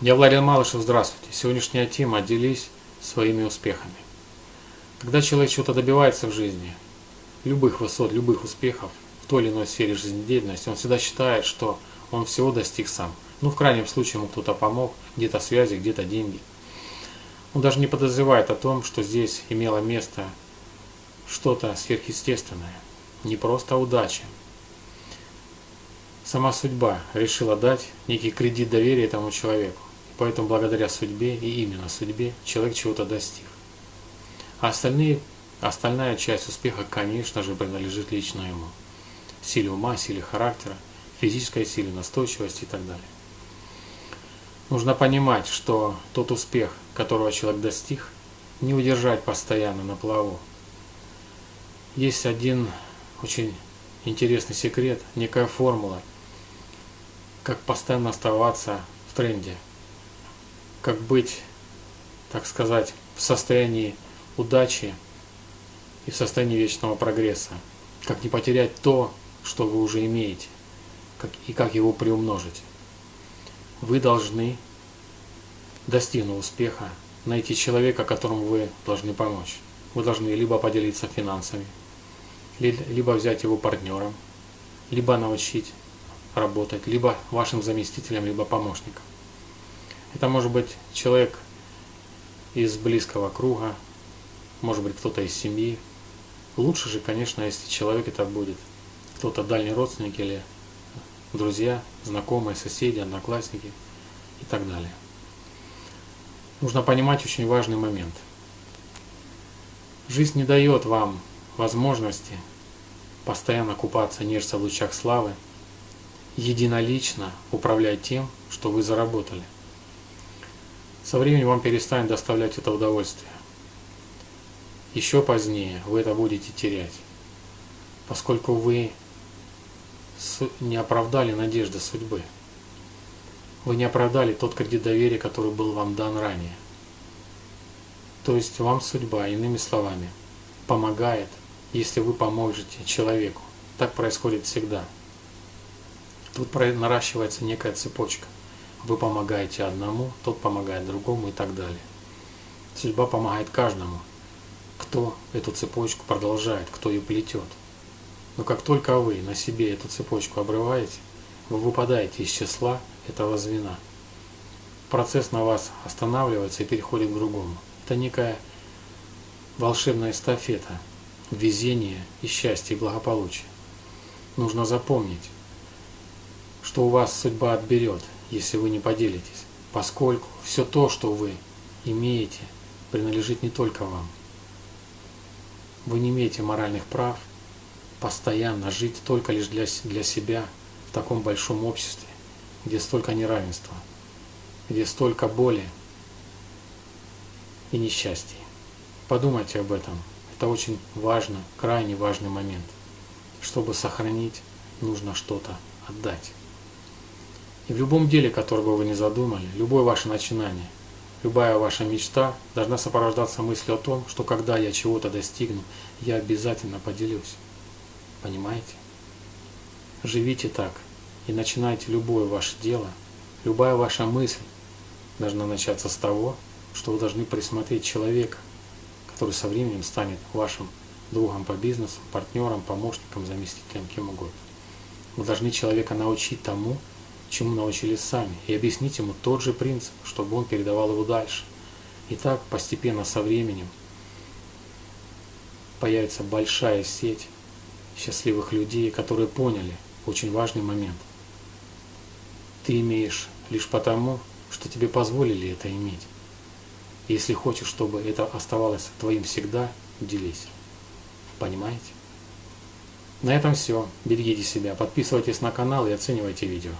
Я Владимир Малышев, здравствуйте. Сегодняшняя тема «Делись своими успехами». Когда человек чего-то добивается в жизни, любых высот, любых успехов в той или иной сфере жизнедеятельности, он всегда считает, что он всего достиг сам. Ну, в крайнем случае, ему кто-то помог, где-то связи, где-то деньги. Он даже не подозревает о том, что здесь имело место что-то сверхъестественное, не просто удача, сама судьба решила дать некий кредит доверия этому человеку. Поэтому благодаря судьбе и именно судьбе человек чего-то достиг. А остальные, остальная часть успеха, конечно же, принадлежит лично ему. Силе ума, силе характера, физической силе, настойчивости и так далее. Нужно понимать, что тот успех, которого человек достиг, не удержать постоянно на плаву. Есть один очень интересный секрет, некая формула, как постоянно оставаться в тренде – как быть, так сказать, в состоянии удачи и в состоянии вечного прогресса. Как не потерять то, что вы уже имеете, как, и как его приумножить. Вы должны, достигнув успеха, найти человека, которому вы должны помочь. Вы должны либо поделиться финансами, либо взять его партнером, либо научить работать, либо вашим заместителем, либо помощником. Это может быть человек из близкого круга, может быть кто-то из семьи. Лучше же, конечно, если человек это будет кто-то дальний родственник или друзья, знакомые, соседи, одноклассники и так далее. Нужно понимать очень важный момент. Жизнь не дает вам возможности постоянно купаться, нежиться в лучах славы, единолично управлять тем, что вы заработали – со временем вам перестанет доставлять это удовольствие. Еще позднее вы это будете терять, поскольку вы не оправдали надежды судьбы. Вы не оправдали тот кредит доверия, который был вам дан ранее. То есть вам судьба, иными словами, помогает, если вы поможете человеку. Так происходит всегда. Тут наращивается некая цепочка. Вы помогаете одному, тот помогает другому и так далее. Судьба помогает каждому, кто эту цепочку продолжает, кто ее плетет. Но как только вы на себе эту цепочку обрываете, вы выпадаете из числа этого звена. Процесс на вас останавливается и переходит к другому. Это некая волшебная эстафета, везение и счастье и благополучие. Нужно запомнить, что у вас судьба отберет, если вы не поделитесь, поскольку все то, что вы имеете, принадлежит не только вам. Вы не имеете моральных прав постоянно жить только лишь для, для себя в таком большом обществе, где столько неравенства, где столько боли и несчастья. Подумайте об этом. Это очень важно, крайне важный момент. Чтобы сохранить, нужно что-то отдать. И в любом деле, которое бы вы ни задумали, любое ваше начинание, любая ваша мечта должна сопровождаться мыслью о том, что когда я чего-то достигну, я обязательно поделюсь. Понимаете? Живите так и начинайте любое ваше дело, любая ваша мысль должна начаться с того, что вы должны присмотреть человека, который со временем станет вашим другом по бизнесу, партнером, помощником, заместителем, кем угодно. Вы должны человека научить тому, чему научились сами, и объяснить ему тот же принцип, чтобы он передавал его дальше. И так постепенно со временем появится большая сеть счастливых людей, которые поняли очень важный момент. Ты имеешь лишь потому, что тебе позволили это иметь. Если хочешь, чтобы это оставалось твоим всегда, делись. Понимаете? На этом все. Берегите себя, подписывайтесь на канал и оценивайте видео.